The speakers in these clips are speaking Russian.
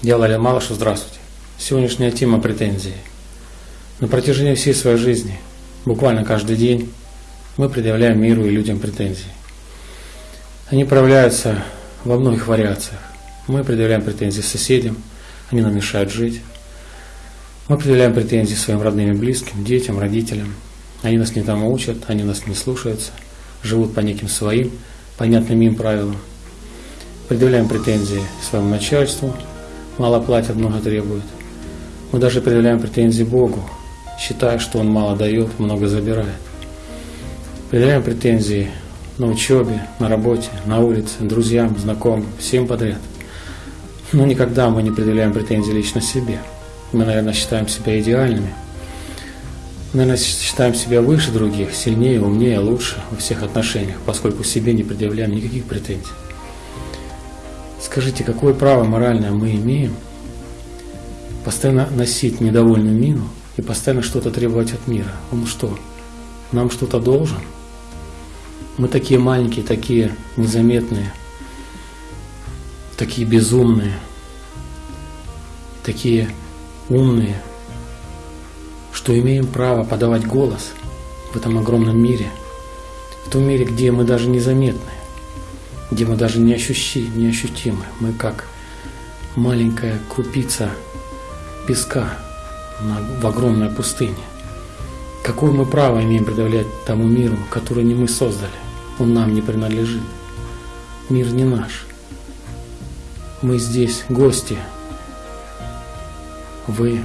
Я Лаля здравствуйте. Сегодняшняя тема претензии. На протяжении всей своей жизни, буквально каждый день, мы предъявляем миру и людям претензии. Они проявляются во многих вариациях. Мы предъявляем претензии соседям, они нам мешают жить. Мы предъявляем претензии своим родным и близким, детям, родителям. Они нас не тому учат, они нас не слушаются, живут по неким своим, понятным им правилам. Предъявляем претензии своему начальству, мало платят, много требуют. Мы даже предъявляем претензии Богу, считая, что Он мало дает, много забирает. Предъявляем претензии на учебе, на работе, на улице, друзьям, знакомым, всем подряд. Но никогда мы не предъявляем претензии лично себе. Мы, наверное, считаем себя идеальными. Мы, наверное, считаем себя выше других, сильнее, умнее, лучше во всех отношениях, поскольку себе не предъявляем никаких претензий. Скажите, какое право моральное мы имеем постоянно носить недовольную мину и постоянно что-то требовать от мира? Он что, нам что-то должен? Мы такие маленькие, такие незаметные, такие безумные, такие умные, что имеем право подавать голос в этом огромном мире, в том мире, где мы даже незаметны где мы даже не, ощущи, не ощутимы. Мы как маленькая крупица песка на, в огромной пустыне. Какое мы право имеем предъявлять тому миру, который не мы создали? Он нам не принадлежит. Мир не наш. Мы здесь гости. Вы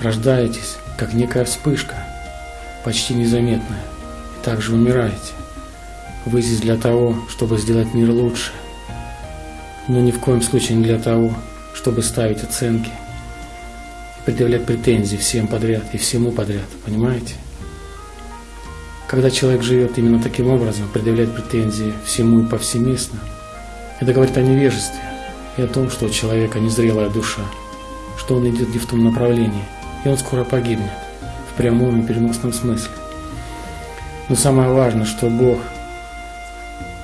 рождаетесь, как некая вспышка, почти незаметная, и также умираете. Вы здесь для того, чтобы сделать мир лучше, но ни в коем случае не для того, чтобы ставить оценки и предъявлять претензии всем подряд и всему подряд, понимаете? Когда человек живет именно таким образом, предъявлять претензии всему и повсеместно, это говорит о невежестве и о том, что у человека незрелая душа, что он идет не в том направлении, и он скоро погибнет, в прямом и переносном смысле. Но самое важное, что Бог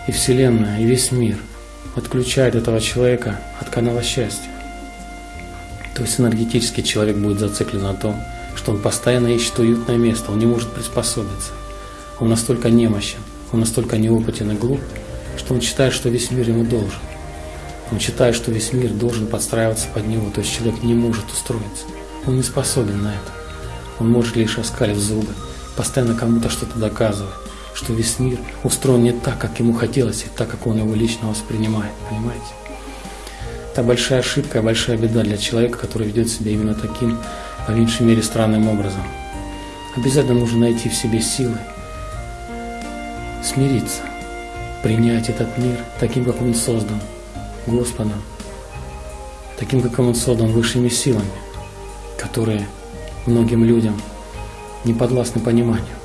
и Вселенная, и весь мир отключает этого человека от канала счастья. То есть энергетически человек будет зациклен на том, что он постоянно ищет уютное место, он не может приспособиться. Он настолько немощен, он настолько неопытен и глуп, что он считает, что весь мир ему должен. Он считает, что весь мир должен подстраиваться под него, то есть человек не может устроиться. Он не способен на это. Он может лишь оскалить зубы, постоянно кому-то что-то доказывать что весь мир устроен не так, как ему хотелось, и так, как он его лично воспринимает, понимаете? Это большая ошибка, большая беда для человека, который ведет себя именно таким, по меньшей мере, странным образом. Обязательно нужно найти в себе силы, смириться, принять этот мир таким, как он создан Господом, таким, как он создан высшими силами, которые многим людям не подвластны пониманию.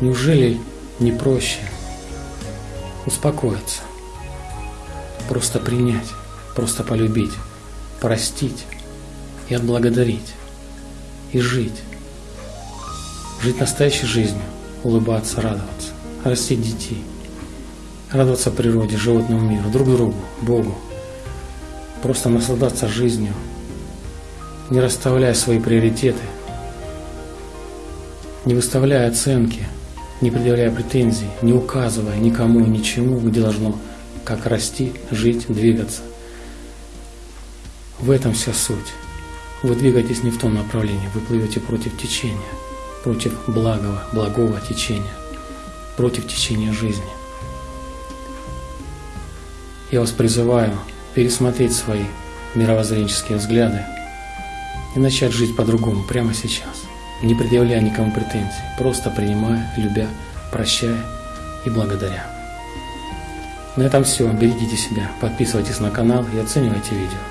Неужели не проще успокоиться, просто принять, просто полюбить, простить и отблагодарить, и жить, жить настоящей жизнью, улыбаться, радоваться, растить детей, радоваться природе, животному миру, друг другу, Богу, просто наслаждаться жизнью, не расставляя свои приоритеты, не выставляя оценки – не предъявляя претензий, не указывая никому и ничему, где должно как расти, жить, двигаться. В этом вся суть. Вы двигаетесь не в том направлении, вы плывете против течения, против благого, благого течения, против течения жизни. Я вас призываю пересмотреть свои мировоззренческие взгляды и начать жить по-другому прямо сейчас не предъявляя никому претензий, просто принимая, любя, прощая и благодаря. На этом все. Берегите себя, подписывайтесь на канал и оценивайте видео.